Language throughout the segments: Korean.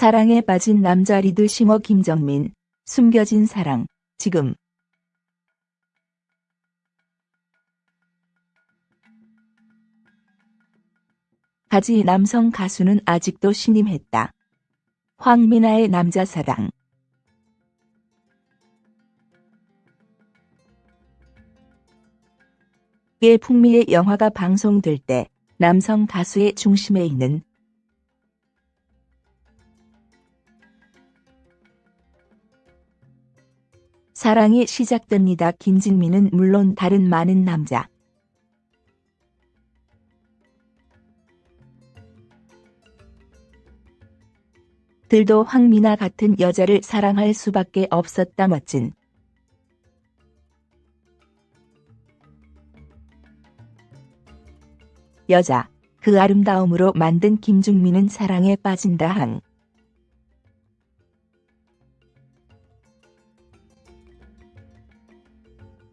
사랑에 빠진 남자 리드 싱어 김정민, 숨겨진 사랑, 지금. 가지 남성 가수는 아직도 신임했다. 황미나의 남자 사랑. 의 풍미의 영화가 방송될 때 남성 가수의 중심에 있는 사랑이 시작됩니다. 김진미는 물론 다른 많은 남자. 들도 황미나 같은 여자를 사랑할 수밖에 없었다 멋진. 여자, 그 아름다움으로 만든 김중민은 사랑에 빠진다 항.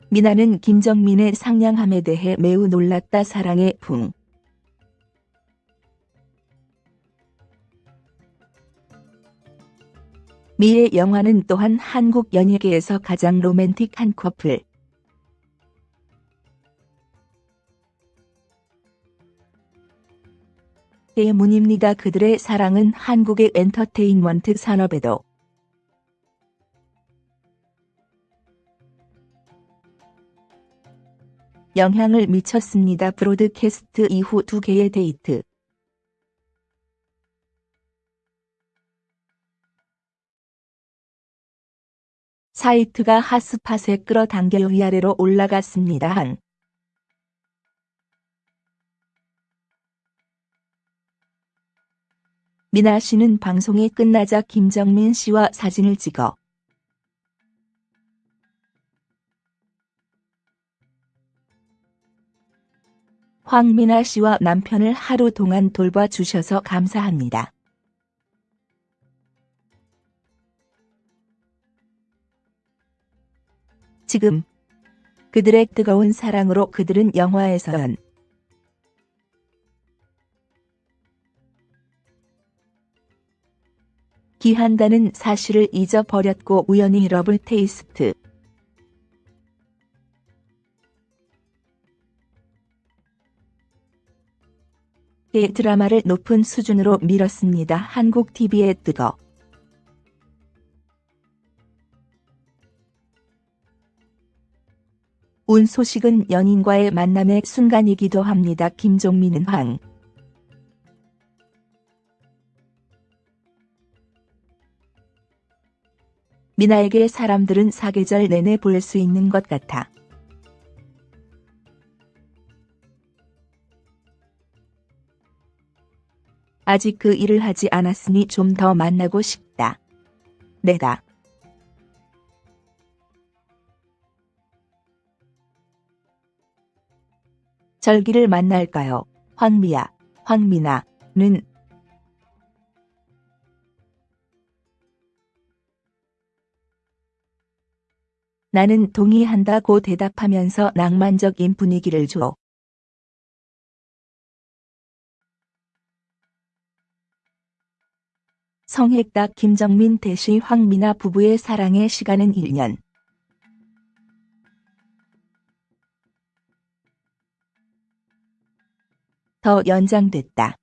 미나는 김정민의 상냥함에 대해 매우 놀랐다 사랑의 풍. 미의 영화는 또한 한국 연예계에서 가장 로맨틱한 커플. 때문입니다. 그들의 사랑은 한국의 엔터테인먼트 산업에도 영향을 미쳤습니다. 브로드캐스트 이후 두 개의 데이트. 사이트가 핫스팟에 끌어당겨 위아래로 올라갔습니다. 한 미나 씨는 방송이 끝나자 김정민 씨와 사진을 찍어 황미나 씨와 남편을 하루 동안 돌봐주셔서 감사합니다. 지금 그들의 뜨거운 사랑으로 그들은 영화에서연 기한다는 사실을 잊어버렸고 우연히 러블 테이스트 의 드라마를 높은 수준으로 밀었습니다. 한국 TV의 뜨거 운 소식은 연인과의 만남의 순간이기도 합니다. 김종민은 황. 미나에게 사람들은 사계절 내내 볼 수 있는 것 같아. 아직 그 일을 하지 않았으니 좀 더 만나고 싶다. 내가 절기를 만날까요? 황미야, 황미나는 나는 동의한다고 대답하면서 낭만적인 분위기를 줘. 성핵딱 김정민 대시 황미나 부부의 사랑의 시간은 1년. 더 연장됐다.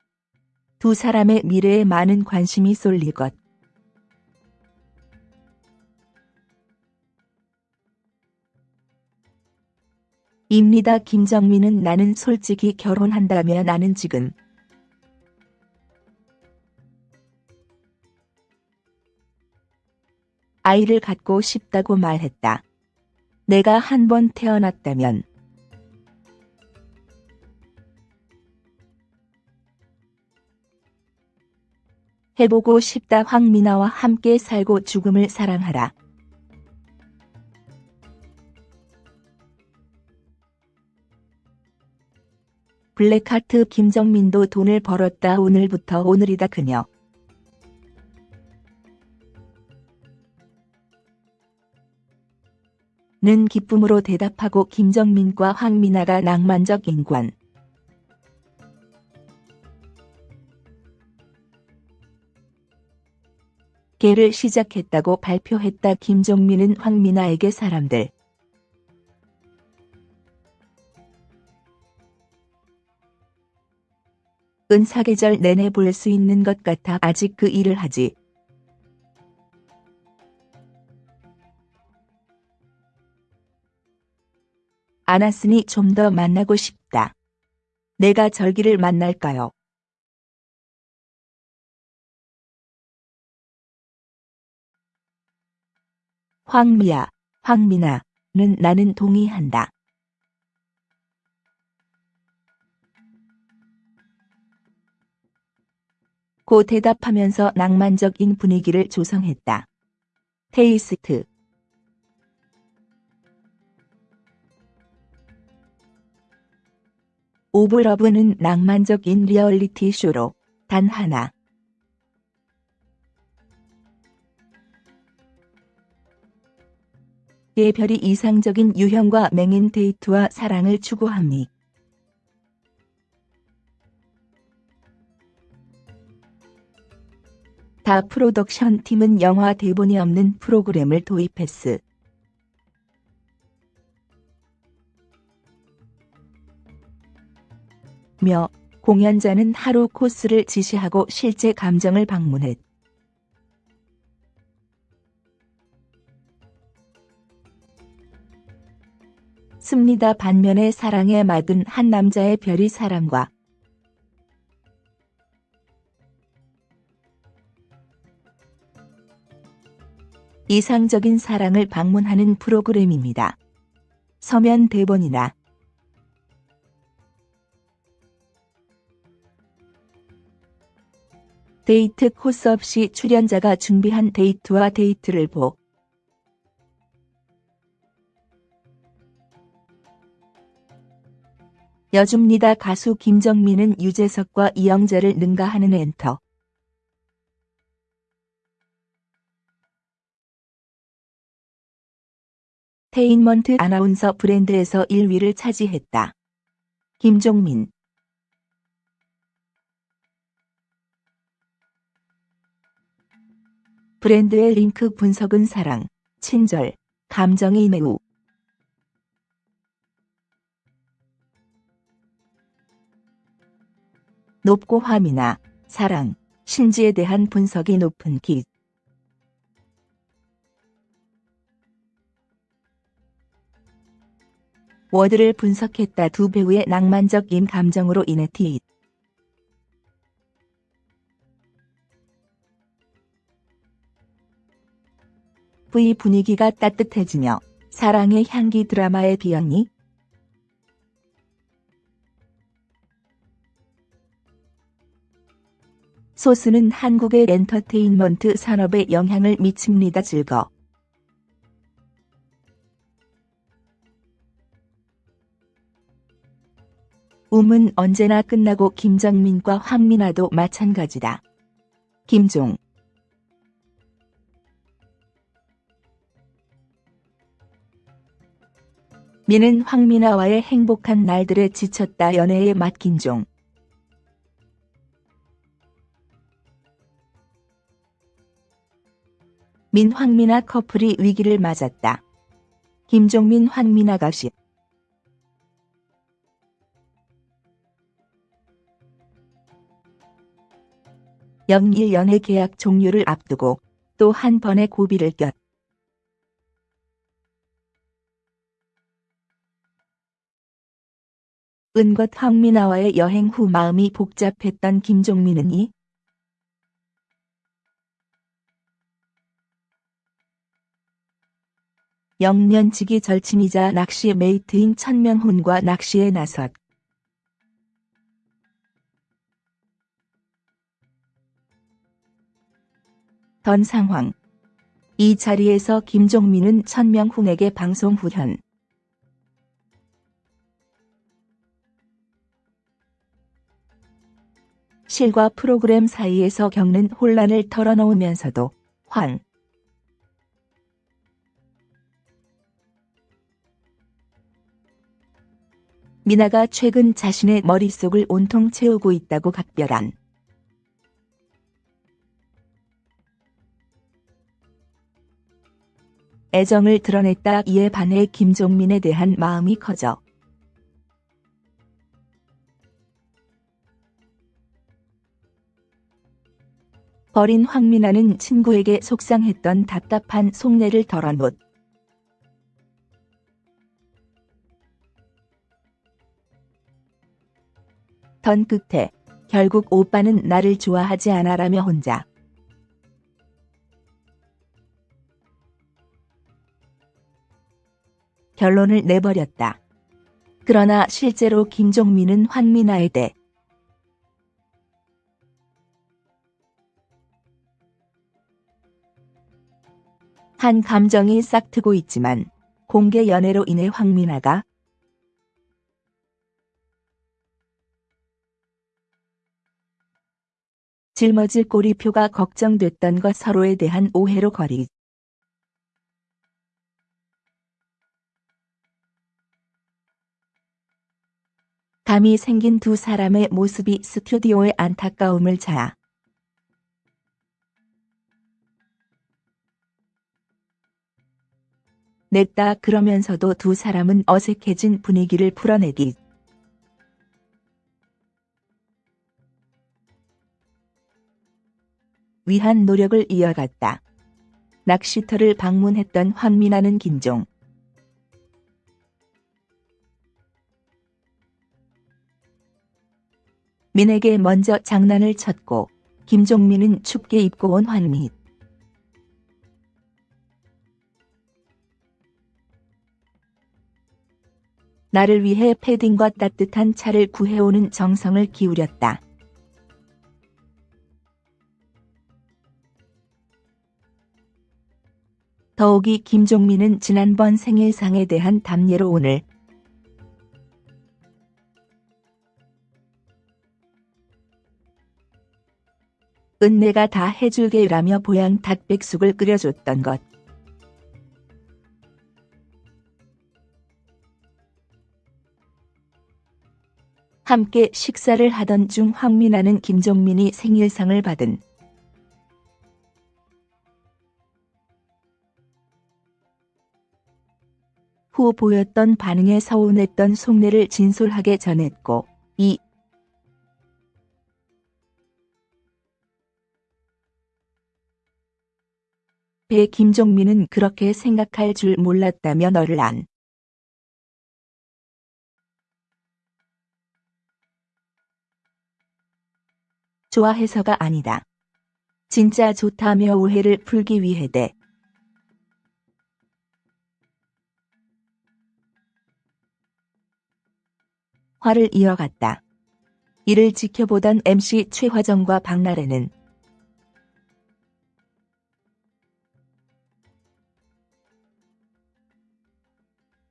두 사람의 미래에 많은 관심이 쏠릴 것. 입니다. 김정민은 나는 솔직히 결혼한다면 나는 지금 아이를 갖고 싶다고 말했다. 내가 한 번 태어났다면 해보고 싶다 황미나와 함께 살고 죽음을 사랑하라. 블랙하트 김정민도 돈을 벌었다 오늘부터 오늘이다 그녀. 는 기쁨으로 대답하고 김정민과 황미나가 낭만적 인관. 개를 시작했다고 발표했다. 김종민은 황미나에게 사람들 은 사계절 내내 볼 수 있는 것 같아 아직 그 일을 하지. 않았으니 좀 더 만나고 싶다. 내가 절기를 만날까요? 황미야, 황미나는 나는 동의한다. 고 대답하면서 낭만적인 분위기를 조성했다. Taste of Love는 낭만적인 리얼리티 쇼로 단 하나 예별이 이상적인 유형과 맹인 데이트와 사랑을 추구함이 다 프로덕션 팀은 영화 대본이 없는 프로그램을 도입했으. 며 공연자는 하루 코스를 지시하고 실제 감정을 방문했. 습니다 반면에 사랑에 맑은 한 남자의 별이 사람과 이상적인 사랑을 방문하는 프로그램입니다. 서면 대본이나 데이트 코스 없이 출연자가 준비한 데이트와 데이트를 보여줍니다. 가수 김정민은 유재석과 이영재를 능가하는 엔터. 테인먼트 아나운서 브랜드에서 1위를 차지했다. 김종민 브랜드의 링크 분석은 사랑, 친절, 감정이 매우 높고 화미나 사랑, 신지에 대한 분석이 높은 기. 워드를 분석했다 두 배우의 낭만적인 감정으로 인해 티. V 분위기가 따뜻해지며 사랑의 향기 드라마의 비연이 소스는 한국의 엔터테인먼트 산업에 영향을 미칩니다. 즐거. 움은 언제나 끝나고 김정민과 황민아도 마찬가지다. 김종 민은 황민아와의 행복한 날들에 지쳤다 연애에 맡긴 종. 민 황민아 커플이 위기를 맞았다. 김종민 황민아 가시 영일 연애 계약 종료를 앞두고 또 한 번의 고비를 꼈. 은것 황민아와의 여행 후 마음이 복잡했던 김종민은 이 영년치기 절친이자 낚시 메이트인 천명훈과 낚시에 나섰. 던 상황. 이 자리에서 김종민은 천명훈에게 방송 후현 실과 프로그램 사이에서 겪는 혼란을 털어놓으면서도 황 미나가 최근 자신의 머릿속을 온통 채우고 있다고 각별한 애정을 드러냈다 이에 반해 김종민에 대한 마음이 커져 버린 황민아는 친구에게 속상했던 답답한 속내를 덜어놓 던 끝에 결국 오빠는 나를 좋아하지 않아라며 혼자 결론을 내버렸다. 그러나 실제로 김종민은 황민아에 대해 한 감정이 싹트고 있지만 공개 연애로 인해 황민아가 짊어질 꼬리표가 걱정됐던 것 서로에 대한 오해로 거리. 감이 생긴 두 사람의 모습이 스튜디오의 안타까움을 자아 냈다 그러면서도 두 사람은 어색해진 분위기를 풀어내기. 위한 노력을 이어갔다. 낚시터를 방문했던 황민아는 김종. 민에게 먼저 장난을 쳤고 김종민은 춥게 입고 온 환미 나를 위해 패딩과 따뜻한 차를 구해오는 정성을 기울였다. 더욱이 김종민은 지난번 생일상에 대한 담례로 오늘 은내가 다 해줄게라며 보양 닭백숙을 끓여줬던 것. 함께 식사를 하던 중 황민아는 김종민이 생일상을 받은 후 보였던 반응에 서운했던 속내를 진솔하게 전했고 이 배 김종민은 그렇게 생각할 줄 몰랐다며 너를 안 좋아해서가 아니다. 진짜 좋다며 오해를 풀기 위해 대 화를 이어갔다. 이를 지켜보던 MC 최화정과 박나래는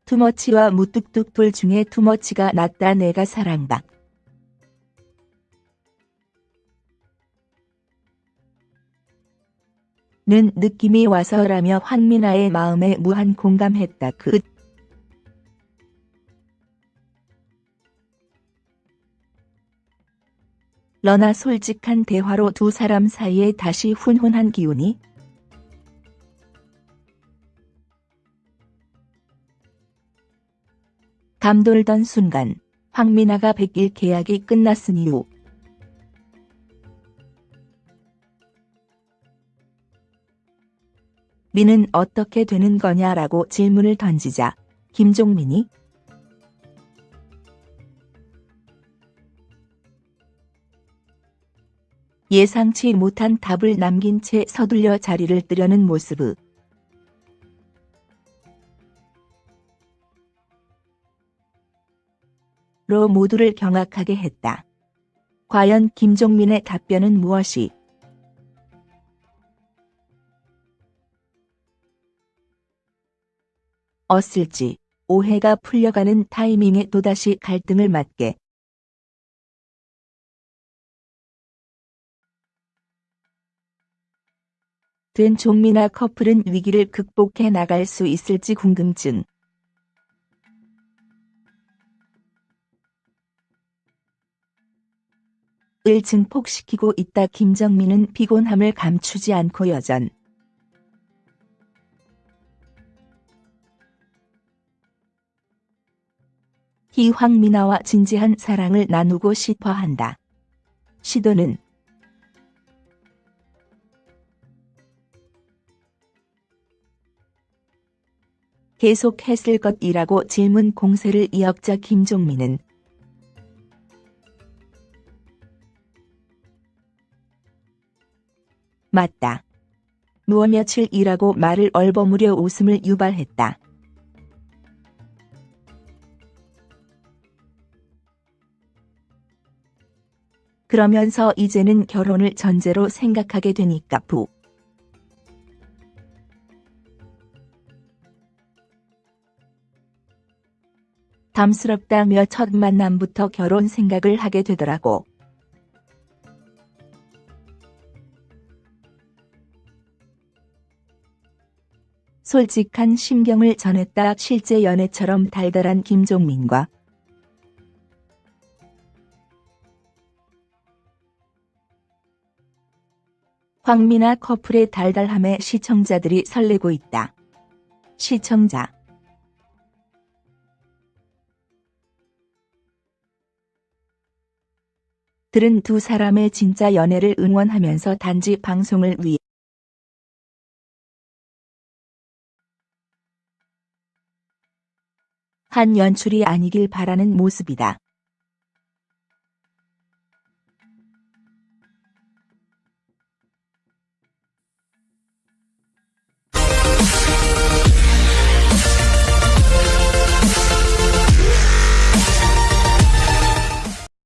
투머치와 무뚝뚝 불 중에 투머치가 낫다 내가 사랑받. 는 느낌이 와서라며 황민아의 마음에 무한 공감했다. 그 러나 솔직한 대화로 두 사람 사이에 다시 훈훈한 기운이 감돌던 순간 황민아가 백일 계약이 끝났은 이후 미는 어떻게 되는 거냐라고 질문을 던지자 김종민이 예상치 못한 답을 남긴 채 서둘려 자리를 뜨려는 모습을 로 모두를 경악하게 했다. 과연 김종민의 답변은 무엇이 었을지 오해가 풀려가는 타이밍에 또다시 갈등을 맞게 된 종민아 커플은 위기를 극복해 나갈 수 있을지 궁금증. 을 증폭시키고 있다 김정민은 피곤함을 감추지 않고 여전 희황미나와 진지한 사랑을 나누고 싶어 한다. 시도는 계속했을 것이라고 질문 공세를 이었자 김종민은 맞다. 누워 며칠이라고 말을 얼버무려 웃음을 유발했다. 그러면서 이제는 결혼을 전제로 생각하게 되니까 부. 담스럽다며 첫 만남부터 결혼 생각을 하게 되더라고. 솔직한 심경을 전했다 실제 연애처럼 달달한 김종민과 황미나 커플의 달달함에 시청자들이 설레고 있다. 시청자 들은 두 사람의 진짜 연애를 응원하면서 단지 방송을 위해 한 연출이 아니길 바라는 모습이다.